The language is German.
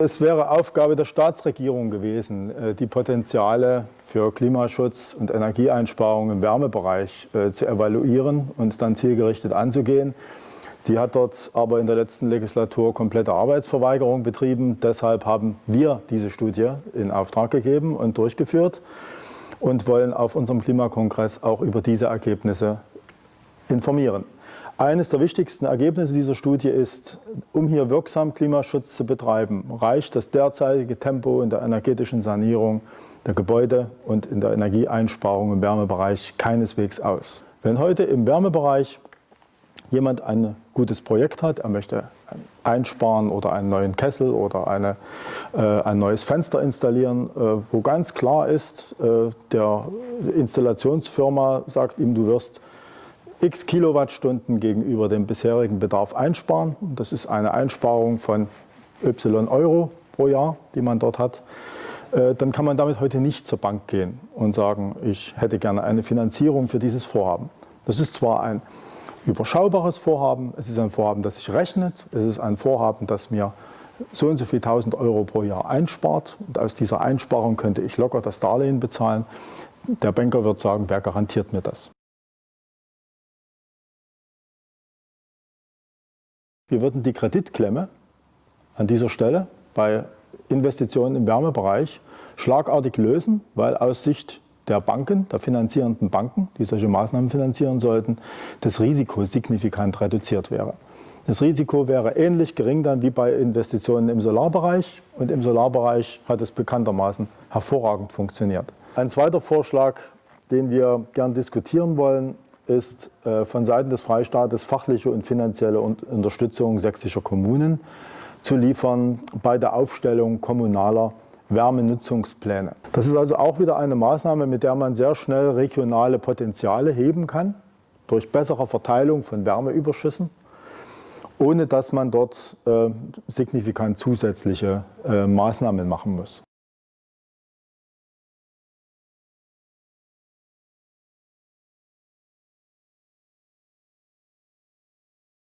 Es wäre Aufgabe der Staatsregierung gewesen, äh, die Potenziale für Klimaschutz und Energieeinsparung im Wärmebereich äh, zu evaluieren und dann zielgerichtet anzugehen. Sie hat dort aber in der letzten Legislatur komplette Arbeitsverweigerung betrieben. Deshalb haben wir diese Studie in Auftrag gegeben und durchgeführt und wollen auf unserem Klimakongress auch über diese Ergebnisse informieren. Eines der wichtigsten Ergebnisse dieser Studie ist, um hier wirksam Klimaschutz zu betreiben, reicht das derzeitige Tempo in der energetischen Sanierung der Gebäude und in der Energieeinsparung im Wärmebereich keineswegs aus. Wenn heute im Wärmebereich jemand ein gutes Projekt hat, er möchte einsparen oder einen neuen Kessel oder eine, äh, ein neues Fenster installieren, äh, wo ganz klar ist, äh, der Installationsfirma sagt ihm, du wirst x Kilowattstunden gegenüber dem bisherigen Bedarf einsparen. Das ist eine Einsparung von y Euro pro Jahr, die man dort hat. Äh, dann kann man damit heute nicht zur Bank gehen und sagen, ich hätte gerne eine Finanzierung für dieses Vorhaben. Das ist zwar ein überschaubares Vorhaben, es ist ein Vorhaben, das sich rechnet, es ist ein Vorhaben, das mir so und so viel 1000 Euro pro Jahr einspart und aus dieser Einsparung könnte ich locker das Darlehen bezahlen. Der Banker wird sagen, wer garantiert mir das? Wir würden die Kreditklemme an dieser Stelle bei Investitionen im Wärmebereich schlagartig lösen, weil aus Sicht der Banken, der finanzierenden Banken, die solche Maßnahmen finanzieren sollten, das Risiko signifikant reduziert wäre. Das Risiko wäre ähnlich gering dann wie bei Investitionen im Solarbereich und im Solarbereich hat es bekanntermaßen hervorragend funktioniert. Ein zweiter Vorschlag, den wir gern diskutieren wollen, ist äh, von Seiten des Freistaates fachliche und finanzielle Unterstützung sächsischer Kommunen zu liefern bei der Aufstellung kommunaler Wärmenutzungspläne. Das ist also auch wieder eine Maßnahme, mit der man sehr schnell regionale Potenziale heben kann, durch bessere Verteilung von Wärmeüberschüssen, ohne dass man dort äh, signifikant zusätzliche äh, Maßnahmen machen muss.